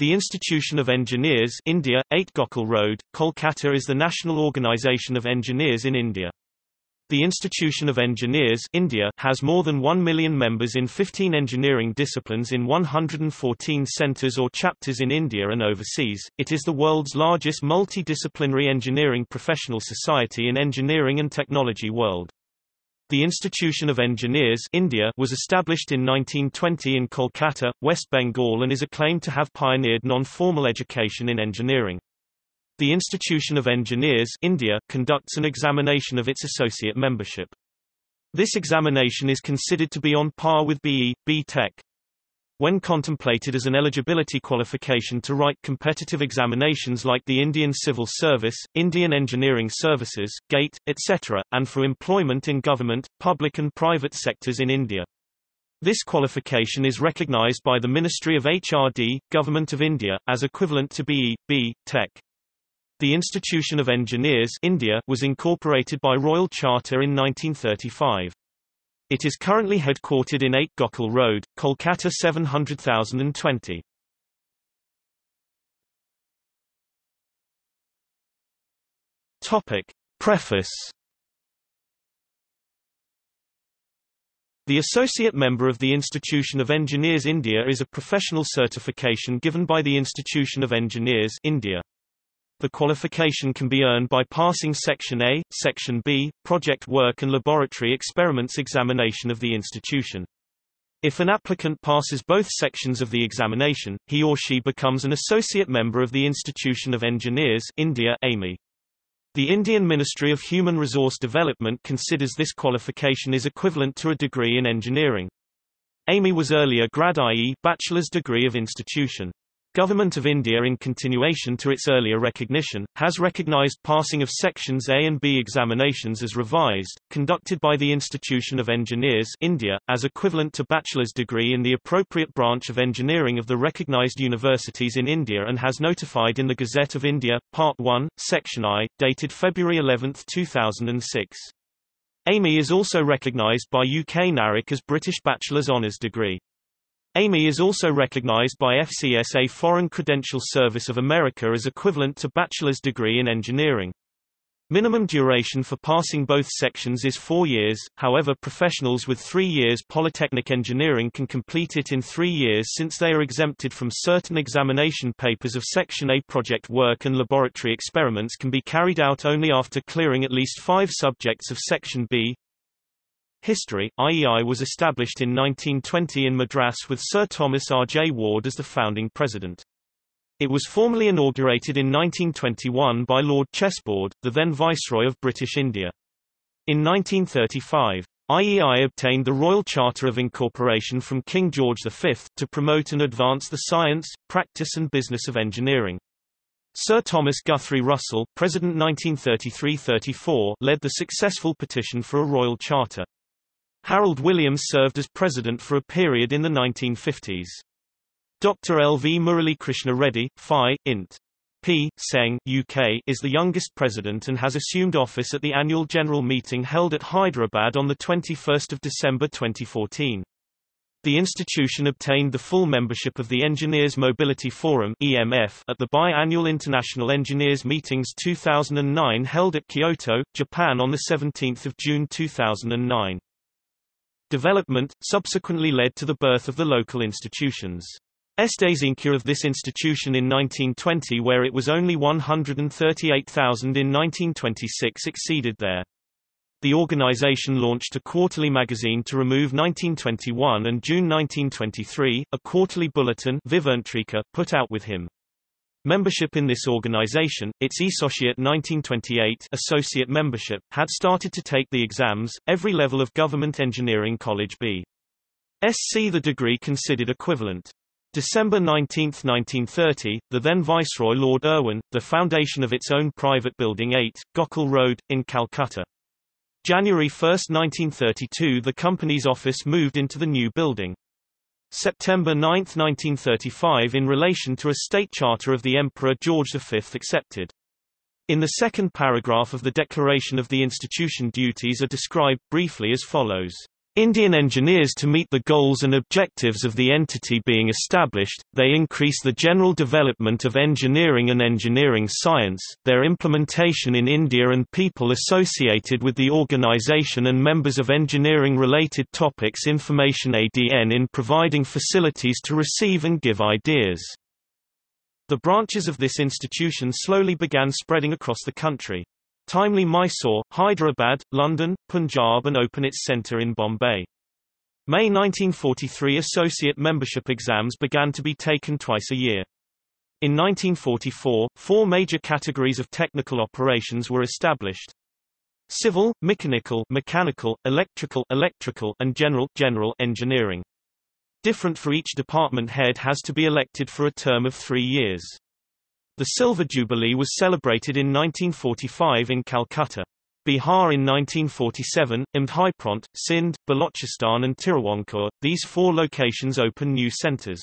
The Institution of Engineers India, 8 Gokul Road, Kolkata is the national organization of engineers in India. The Institution of Engineers India has more than 1 million members in 15 engineering disciplines in 114 centers or chapters in India and overseas. It is the world's largest multidisciplinary engineering professional society in engineering and technology world. The Institution of Engineers India was established in 1920 in Kolkata, West Bengal and is acclaimed to have pioneered non-formal education in engineering. The Institution of Engineers India conducts an examination of its associate membership. This examination is considered to be on par with BE, B Tech, when contemplated as an eligibility qualification to write competitive examinations like the Indian Civil Service, Indian Engineering Services, GATE, etc., and for employment in government, public and private sectors in India. This qualification is recognized by the Ministry of HRD, Government of India, as equivalent to BE, B, Tech. The Institution of Engineers India was incorporated by Royal Charter in 1935. It is currently headquartered in 8 Gokul Road, Kolkata 700020. Topic. Preface The Associate Member of the Institution of Engineers India is a professional certification given by the Institution of Engineers India. The qualification can be earned by passing Section A, Section B, project work and laboratory experiments examination of the institution. If an applicant passes both sections of the examination, he or she becomes an associate member of the Institution of Engineers India AME. The Indian Ministry of Human Resource Development considers this qualification is equivalent to a degree in engineering. AME was earlier grad i.e. bachelor's degree of institution. Government of India in continuation to its earlier recognition, has recognized passing of Sections A and B examinations as revised, conducted by the Institution of Engineers India, as equivalent to bachelor's degree in the appropriate branch of engineering of the recognized universities in India and has notified in the Gazette of India, Part 1, Section I, dated February 11, 2006. AME is also recognized by UK NARIC as British Bachelor's Honours degree. AME is also recognized by FCSA Foreign Credential Service of America as equivalent to bachelor's degree in engineering. Minimum duration for passing both sections is four years, however professionals with three years polytechnic engineering can complete it in three years since they are exempted from certain examination papers of Section A. Project work and laboratory experiments can be carried out only after clearing at least five subjects of Section B. History, IEI was established in 1920 in Madras with Sir Thomas R. J. Ward as the founding president. It was formally inaugurated in 1921 by Lord Chelmsford, the then Viceroy of British India. In 1935, IEI obtained the Royal Charter of Incorporation from King George V, to promote and advance the science, practice and business of engineering. Sir Thomas Guthrie Russell, President 1933–34, led the successful petition for a Royal Charter. Harold Williams served as president for a period in the 1950s. Dr. L. V. Murali Krishna Reddy, Phi, Int. P. Seng, UK, is the youngest president and has assumed office at the annual general meeting held at Hyderabad on 21 December 2014. The institution obtained the full membership of the Engineers Mobility Forum EMF at the bi-annual International Engineers Meetings 2009 held at Kyoto, Japan on 17 June 2009. Development, subsequently led to the birth of the local institutions. Estes Estazinca of this institution in 1920 where it was only 138,000 in 1926 exceeded there. The organization launched a quarterly magazine to remove 1921 and June 1923, a quarterly bulletin put out with him. Membership in this organization, its Associate 1928 associate membership, had started to take the exams, every level of Government Engineering College B. SC the degree considered equivalent. December 19, 1930, the then Viceroy Lord Irwin, the foundation of its own private building 8, Gokul Road, in Calcutta. January 1, 1932 the company's office moved into the new building. September 9, 1935 in relation to a state charter of the Emperor George V accepted. In the second paragraph of the Declaration of the Institution duties are described briefly as follows. Indian engineers to meet the goals and objectives of the entity being established, they increase the general development of engineering and engineering science, their implementation in India and people associated with the organization and members of engineering-related topics information ADN in providing facilities to receive and give ideas. The branches of this institution slowly began spreading across the country. Timely Mysore, Hyderabad, London, Punjab and open its centre in Bombay. May 1943 associate membership exams began to be taken twice a year. In 1944, four major categories of technical operations were established. Civil, mechanical, mechanical, electrical, electrical, and general, general engineering. Different for each department head has to be elected for a term of three years. The Silver Jubilee was celebrated in 1945 in Calcutta. Bihar in 1947, Imdhaipront, Sindh, Balochistan and Tiruvancore, these four locations open new centres.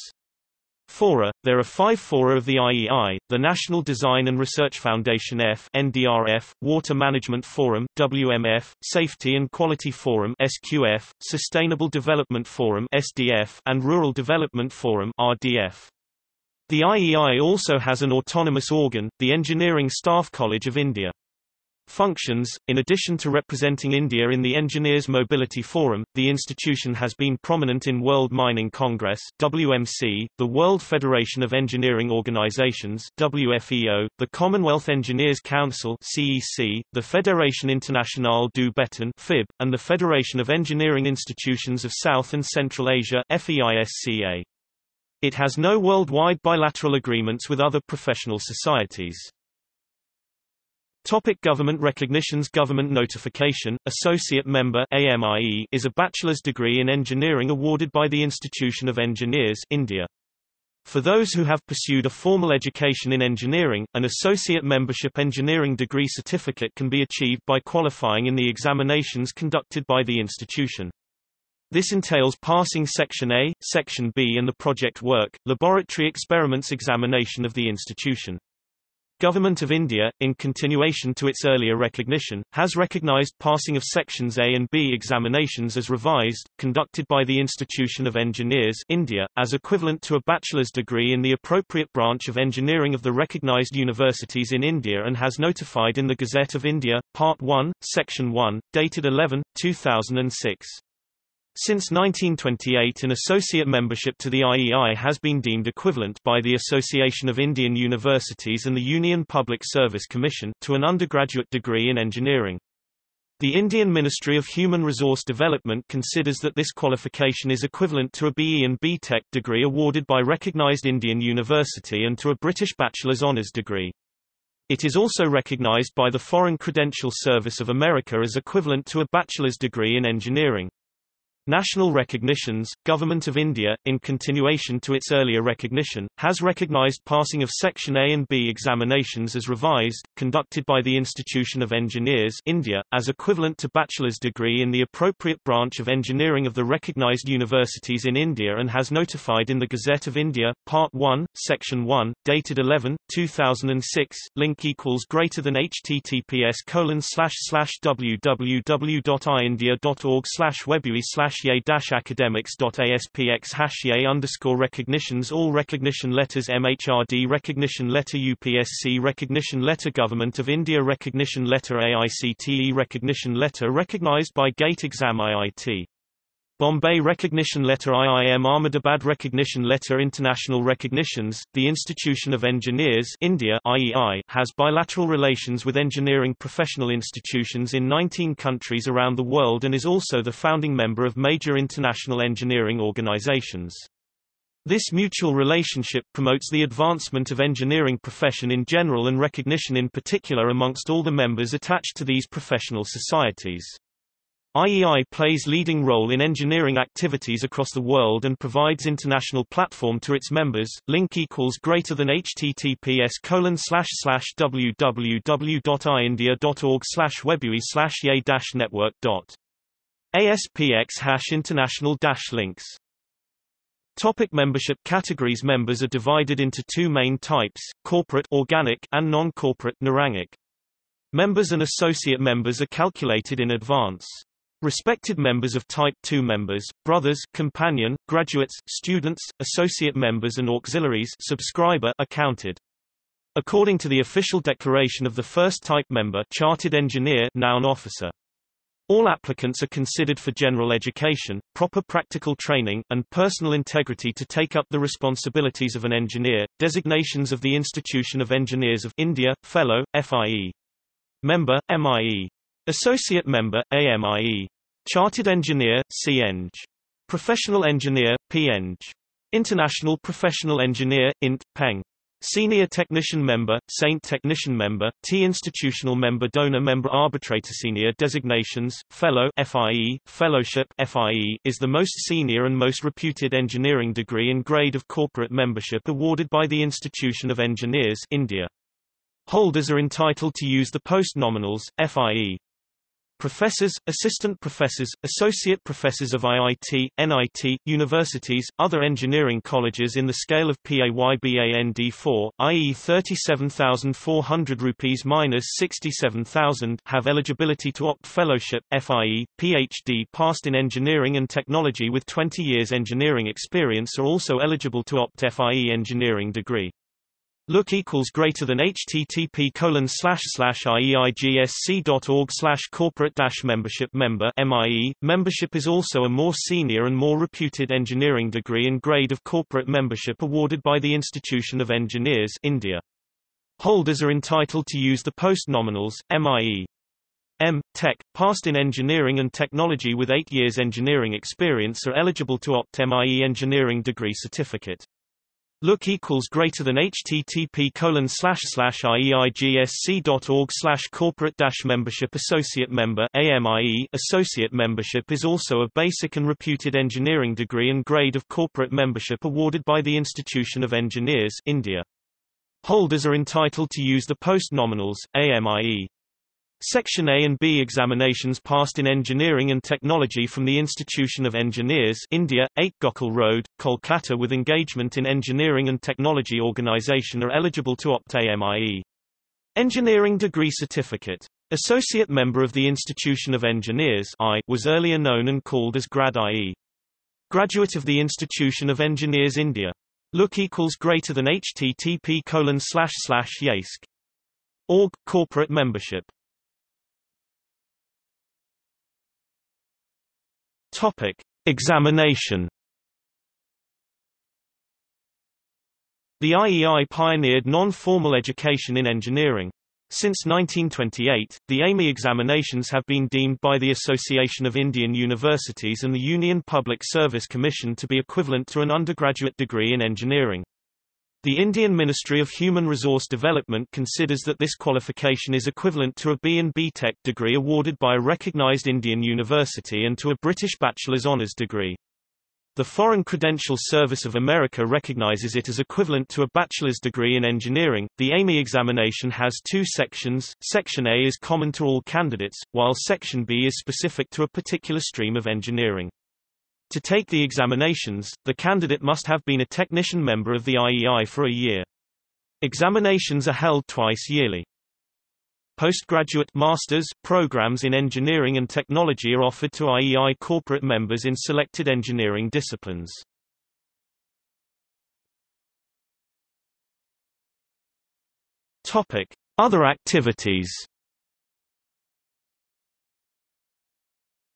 Fora, there are five fora of the IEI, the National Design and Research Foundation F NDRF, Water Management Forum WMF, Safety and Quality Forum SQF, Sustainable Development Forum SDF, and Rural Development Forum RDF. The IEI also has an autonomous organ, the Engineering Staff College of India. Functions In addition to representing India in the Engineers Mobility Forum, the institution has been prominent in World Mining Congress WMC, the World Federation of Engineering Organizations WFEO, the Commonwealth Engineers Council CEC, the Fédération Internationale du Béton FIB, and the Federation of Engineering Institutions of South and Central Asia FEISCA. It has no worldwide bilateral agreements with other professional societies. Topic government recognitions Government notification, Associate Member AMIE, is a bachelor's degree in engineering awarded by the Institution of Engineers India. For those who have pursued a formal education in engineering, an associate membership engineering degree certificate can be achieved by qualifying in the examinations conducted by the institution. This entails passing Section A, Section B and the project work, laboratory experiments examination of the institution. Government of India, in continuation to its earlier recognition, has recognized passing of Sections A and B examinations as revised, conducted by the Institution of Engineers India, as equivalent to a bachelor's degree in the appropriate branch of engineering of the recognized universities in India and has notified in the Gazette of India, Part 1, Section 1, dated 11, 2006. Since 1928 an associate membership to the IEI has been deemed equivalent by the Association of Indian Universities and the Union Public Service Commission to an undergraduate degree in engineering. The Indian Ministry of Human Resource Development considers that this qualification is equivalent to a BE and BTech degree awarded by recognized Indian university and to a British Bachelor's Honours degree. It is also recognized by the Foreign Credential Service of America as equivalent to a bachelor's degree in engineering. National recognitions, Government of India, in continuation to its earlier recognition, has recognized passing of Section A and B examinations as revised, conducted by the Institution of Engineers India, as equivalent to bachelor's degree in the appropriate branch of engineering of the recognized universities in India and has notified in the Gazette of India, Part 1, Section 1, dated 11, 2006, link equals greater than https colon slash slash www.iindia.org slash webui slash ye-academics.aspx hash ye underscore recognitions all recognition letters MHRD recognition letter UPSC recognition letter Government of India recognition letter AICTE recognition letter recognized by GATE exam IIT Bombay Recognition Letter IIM Ahmedabad Recognition Letter International recognitions, the Institution of Engineers India IEI has bilateral relations with engineering professional institutions in 19 countries around the world and is also the founding member of major international engineering organizations. This mutual relationship promotes the advancement of engineering profession in general and recognition in particular amongst all the members attached to these professional societies. IEI plays leading role in engineering activities across the world and provides international platform to its members. Link equals greater than https colon slash slash www.iindia.org slash webui slash ye dash network dot ASPX hash international dash links. Topic membership categories Members are divided into two main types, corporate organic and non-corporate neurangik. Members and associate members are calculated in advance. Respected members of Type 2 members, brothers, companion, graduates, students, associate members and auxiliaries subscriber are counted. According to the official declaration of the first type member chartered engineer noun officer. All applicants are considered for general education, proper practical training, and personal integrity to take up the responsibilities of an engineer. Designations of the Institution of Engineers of India, Fellow, FIE. Member, MIE. Associate Member, AMIE. Chartered Engineer, CEng. Professional Engineer, PEng. International Professional Engineer, INT, PEng. Senior Technician Member, Saint Technician Member, T Institutional Member Donor Member Arbitrator Senior Designations, Fellow FIE, Fellowship FIE, is the most senior and most reputed engineering degree and grade of corporate membership awarded by the Institution of Engineers India. Holders are entitled to use the post-nominals, FIE. Professors, assistant professors, associate professors of IIT, NIT, universities, other engineering colleges in the scale of PAYBAND4, i.e. 37,400 rupees minus 67,000 have eligibility to opt fellowship, FIE, PhD passed in engineering and technology with 20 years engineering experience are also eligible to opt FIE engineering degree. Look equals greater than http colon slash slash ieigsc.org slash corporate dash membership member MIE. Membership is also a more senior and more reputed engineering degree and grade of corporate membership awarded by the Institution of Engineers India. Holders are entitled to use the post-nominals, MIE. M. Tech, passed in engineering and technology with eight years engineering experience are eligible to opt MIE engineering degree certificate. Look equals greater than http colon slash slash ieigsc.org slash corporate dash membership associate member AMIE associate membership is also a basic and reputed engineering degree and grade of corporate membership awarded by the Institution of Engineers India. Holders are entitled to use the post-nominals, AMIE. Section A and B examinations passed in Engineering and Technology from the Institution of Engineers India, 8 Gokul Road, Kolkata with engagement in Engineering and Technology Organisation are eligible to opt AMIE. Engineering Degree Certificate. Associate member of the Institution of Engineers I was earlier known and called as Grad IE. Graduate of the Institution of Engineers India. Look equals greater than http colon slash slash YASK. Org, corporate membership. Topic: Examination. The IEI pioneered non-formal education in engineering. Since 1928, the AIME examinations have been deemed by the Association of Indian Universities and the Union Public Service Commission to be equivalent to an undergraduate degree in engineering. The Indian Ministry of Human Resource Development considers that this qualification is equivalent to a B and BTech degree awarded by a recognized Indian university and to a British bachelor's honours degree. The Foreign Credential Service of America recognizes it as equivalent to a bachelor's degree in engineering. The AIME examination has two sections. Section A is common to all candidates, while Section B is specific to a particular stream of engineering. To take the examinations, the candidate must have been a technician member of the IEI for a year. Examinations are held twice yearly. Postgraduate master's programs in engineering and technology are offered to IEI corporate members in selected engineering disciplines. Topic: Other activities.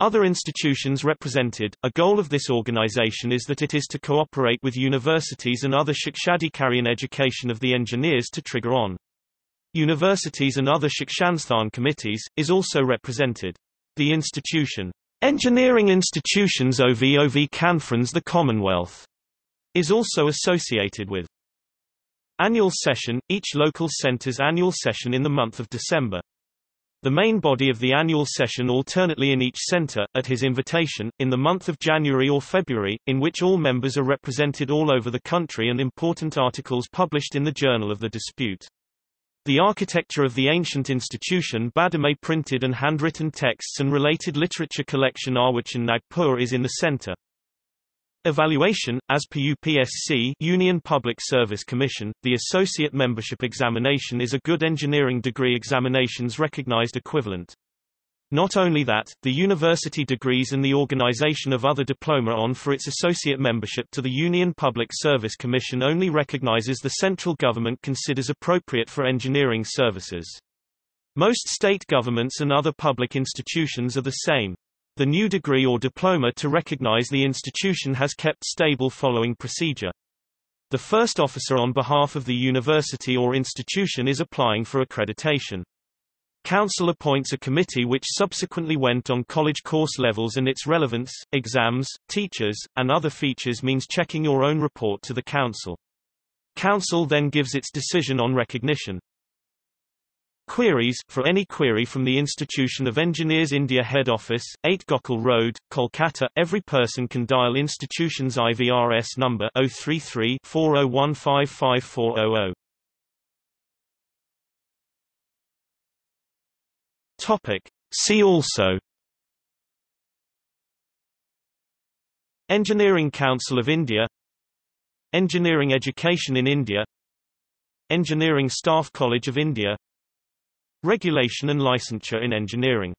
Other institutions represented, a goal of this organization is that it is to cooperate with universities and other Shikshadhikarian education of the engineers to trigger on. Universities and other Shikshansthan committees, is also represented. The institution, Engineering Institutions OVOV Conference the Commonwealth, is also associated with. Annual session, each local center's annual session in the month of December. The main body of the annual session alternately in each center, at his invitation, in the month of January or February, in which all members are represented all over the country and important articles published in the Journal of the Dispute. The architecture of the ancient institution Badame printed and handwritten texts and related literature collection Arwichan Nagpur is in the center. Evaluation, as per UPSC Union Public Service Commission, the Associate Membership Examination is a good engineering degree examination's recognized equivalent. Not only that, the university degrees and the organization of other diploma on for its associate membership to the Union Public Service Commission only recognizes the central government considers appropriate for engineering services. Most state governments and other public institutions are the same. The new degree or diploma to recognize the institution has kept stable following procedure. The first officer on behalf of the university or institution is applying for accreditation. Council appoints a committee which subsequently went on college course levels and its relevance, exams, teachers, and other features means checking your own report to the Council. Council then gives its decision on recognition. Queries For any query from the Institution of Engineers India Head Office, 8 Gokul Road, Kolkata, every person can dial institution's IVRS number 033 40155400. Topic. See also Engineering Council of India Engineering Education in India Engineering Staff College of India Regulation and licensure in engineering